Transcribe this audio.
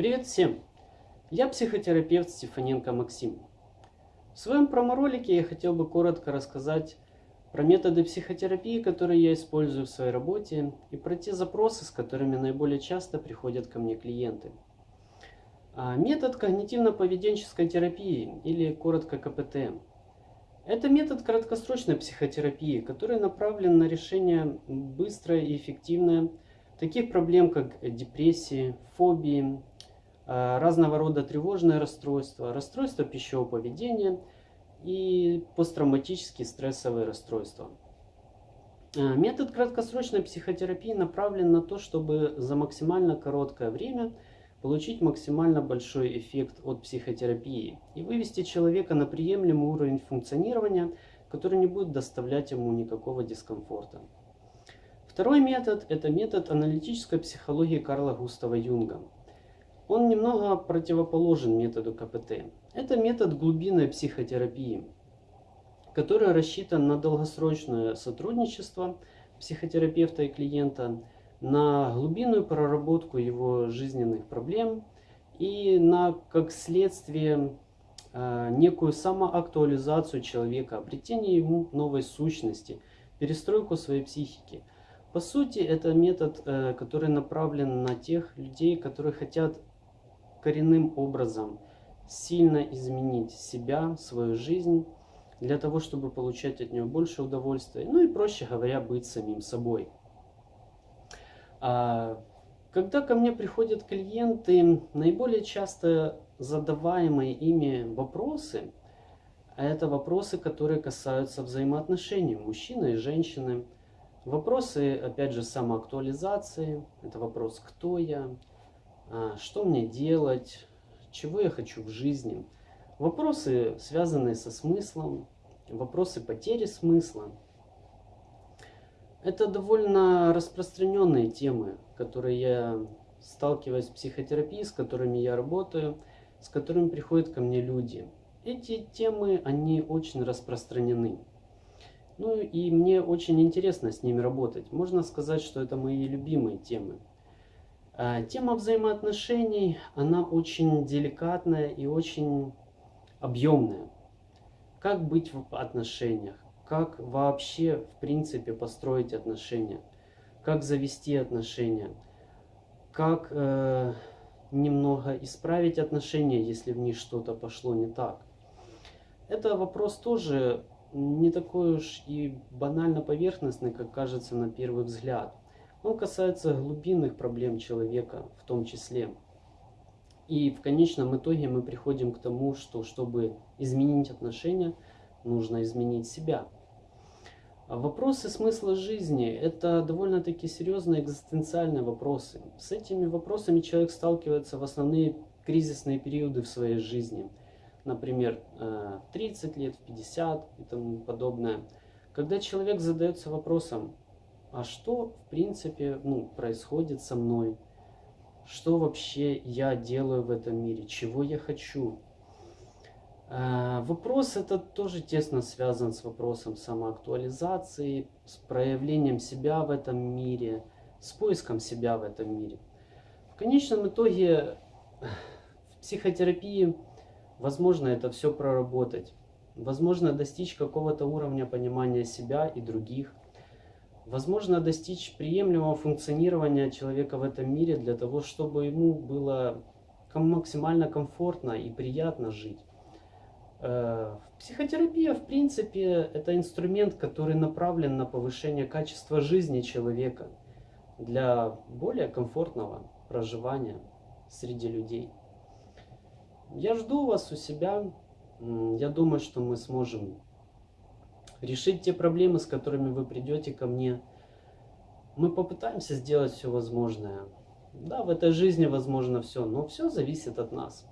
Привет всем! Я психотерапевт Стефаненко Максим. В своем промо-ролике я хотел бы коротко рассказать про методы психотерапии, которые я использую в своей работе, и про те запросы, с которыми наиболее часто приходят ко мне клиенты. А, метод когнитивно-поведенческой терапии, или коротко КПТ. Это метод краткосрочной психотерапии, который направлен на решение быстрое и эффективное таких проблем, как депрессии, фобии, разного рода тревожные расстройства, расстройства пищевого поведения и посттравматические стрессовые расстройства. А, метод краткосрочной психотерапии направлен на то, чтобы за максимально короткое время получить максимально большой эффект от психотерапии и вывести человека на приемлемый уровень функционирования, который не будет доставлять ему никакого дискомфорта. Второй метод – это метод аналитической психологии Карла Густава Юнга. Он немного противоположен методу КПТ. Это метод глубинной психотерапии, который рассчитан на долгосрочное сотрудничество психотерапевта и клиента, на глубинную проработку его жизненных проблем и на, как следствие, э, некую самоактуализацию человека, обретение ему новой сущности, перестройку своей психики – по сути, это метод, э, который направлен на тех людей, которые хотят коренным образом сильно изменить себя, свою жизнь, для того, чтобы получать от нее больше удовольствия, ну и, проще говоря, быть самим собой. А, когда ко мне приходят клиенты, наиболее часто задаваемые ими вопросы, это вопросы, которые касаются взаимоотношений мужчины и женщины – Вопросы, опять же, самоактуализации. Это вопрос, кто я, что мне делать, чего я хочу в жизни. Вопросы, связанные со смыслом, вопросы потери смысла. Это довольно распространенные темы, которые я сталкиваюсь в психотерапии, с которыми я работаю, с которыми приходят ко мне люди. Эти темы, они очень распространены. Ну и мне очень интересно с ними работать. Можно сказать, что это мои любимые темы. А, тема взаимоотношений, она очень деликатная и очень объемная. Как быть в отношениях? Как вообще, в принципе, построить отношения? Как завести отношения? Как э, немного исправить отношения, если в них что-то пошло не так? Это вопрос тоже не такой уж и банально поверхностный, как кажется на первый взгляд. Он касается глубинных проблем человека в том числе. И в конечном итоге мы приходим к тому, что чтобы изменить отношения, нужно изменить себя. А вопросы смысла жизни – это довольно-таки серьезные экзистенциальные вопросы. С этими вопросами человек сталкивается в основные кризисные периоды в своей жизни – например, 30 э, лет, 50 и тому подобное, когда человек задается вопросом, а что в принципе ну, происходит со мной, что вообще я делаю в этом мире, чего я хочу. Э, вопрос этот тоже тесно связан с вопросом самоактуализации, с проявлением себя в этом мире, с поиском себя в этом мире. В конечном итоге в психотерапии Возможно это все проработать. Возможно достичь какого-то уровня понимания себя и других. Возможно достичь приемлемого функционирования человека в этом мире для того, чтобы ему было максимально комфортно и приятно жить. Э, психотерапия, в принципе, это инструмент, который направлен на повышение качества жизни человека для более комфортного проживания среди людей. Я жду вас у себя. Я думаю, что мы сможем решить те проблемы, с которыми вы придете ко мне. Мы попытаемся сделать все возможное. Да, в этой жизни возможно все, но все зависит от нас.